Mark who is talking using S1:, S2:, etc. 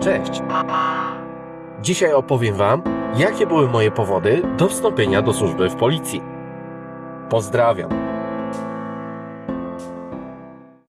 S1: Cześć! Dzisiaj opowiem Wam, jakie były moje powody do wstąpienia do służby w policji. Pozdrawiam!